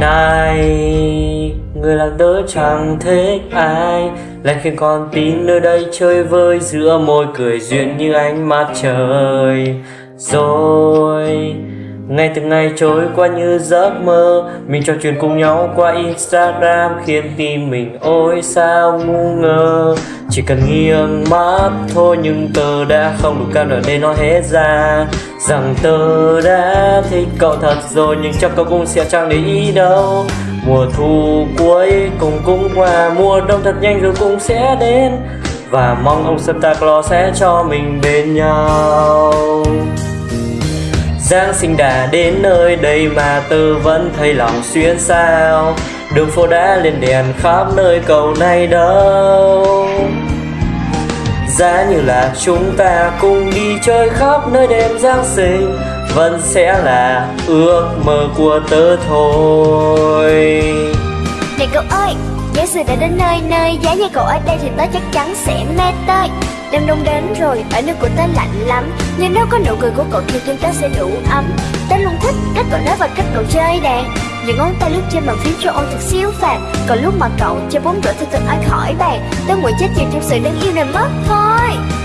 này, Người làm tớ chẳng thích ai. Lại khiến con tin nơi đây chơi vơi, Giữa môi cười duyên như ánh mặt trời. Rồi Ngày từng ngày trôi qua như giấc mơ, Mình trò chuyện cùng nhau qua Instagram, Khiến tim mình ôi sao ngu ngơ. Chỉ cần nghiêng mắt thôi, Nhưng tớ đã không đủ can đảm để nói hết ra. Rằng tớ đã thích cậu thật rồi, Nhưng chắc cậu cũng sẽ chẳng để ý đâu. Mùa thu cuối cùng cũng qua, Mùa đông thật nhanh rồi cũng sẽ đến. Và mong ông Santa Claus sẽ cho mình bên nhau. Giáng sinh đã đến nơi đây mà tớ vẫn thấy lòng xuyên sao. Đường phố đã lên đèn khắp nơi cầu này đâu. Giá như là chúng ta cùng đi chơi khắp nơi đêm Giáng sinh Vẫn sẽ là ước mơ của tớ thôi. Này cậu ơi, Giáng sinh đã đến nơi nơi Giá như cậu ở đây thì tớ chắc chắn sẽ mê tới. Đêm đông đến rồi, ở nước của tớ lạnh lắm. Nhưng nếu có nụ cười của cậu thì tim tớ sẽ đủ ấm. Tớ luôn thích cách cậu nói và cách cậu chơi đàn những ngón tay lướt trên bàn phím cho ôn thật siêu phàm. Còn lúc mà cậu chơi bóng rổ thì thật ai khỏi bàn Tớ nguyện chết chìm trong sự đáng yêu này mất thôi.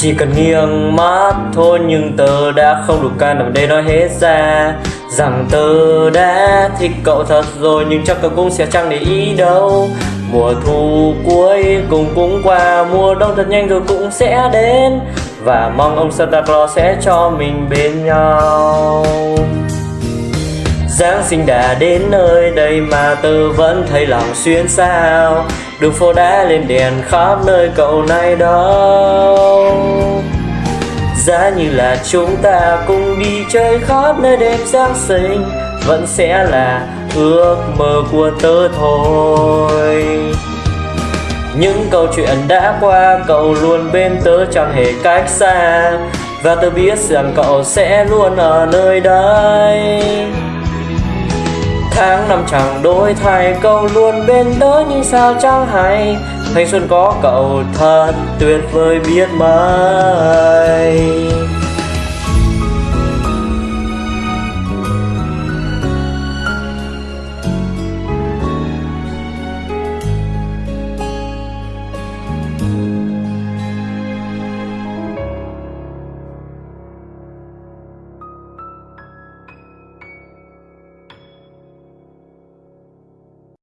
Chỉ cần nghiêng mắt thôi nhưng tớ đã không đủ can đảm để nói hết ra. Rằng tớ đã thích cậu thật rồi nhưng chắc cậu cũng sẽ chẳng để ý đâu. Mùa thu cuối cùng cũng qua, mùa đông thật nhanh rồi cũng sẽ đến. Và mong ông Santa Claus sẽ cho mình bên nhau. Giáng sinh đã đến nơi đây mà tớ vẫn thấy lòng xuyên sao Đường phố đã lên đèn khắp nơi cậu này đâu Giá như là chúng ta cùng đi chơi khắp nơi đêm Giáng sinh, Vẫn sẽ là ước mơ của tớ thôi. Những câu chuyện đã qua cậu luôn bên tớ chẳng hề cách xa. Và tớ biết rằng cậu sẽ luôn ở nơi đây. Tháng năm chẳng đổi thay Cậu luôn bên tớ nhưng sao chẳng hay. Thanh xuân có cậu thật tuyệt vời biết mấy